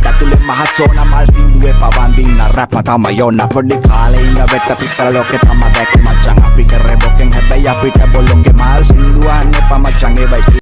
ඒත් ඇතුලේ මහසෝන මල් සින්දුවේ පවන්දින්න රැප තම යොන්න පොඩි කාලේ ඉඳ වෙට පිටර ලෝකෙ තම දැක්ක මචං අපි කරේ බොකෙන් හැබැයි අපිට බොලොන්ගේ මල් සින්දුවන්න එපා මචං ඒවයි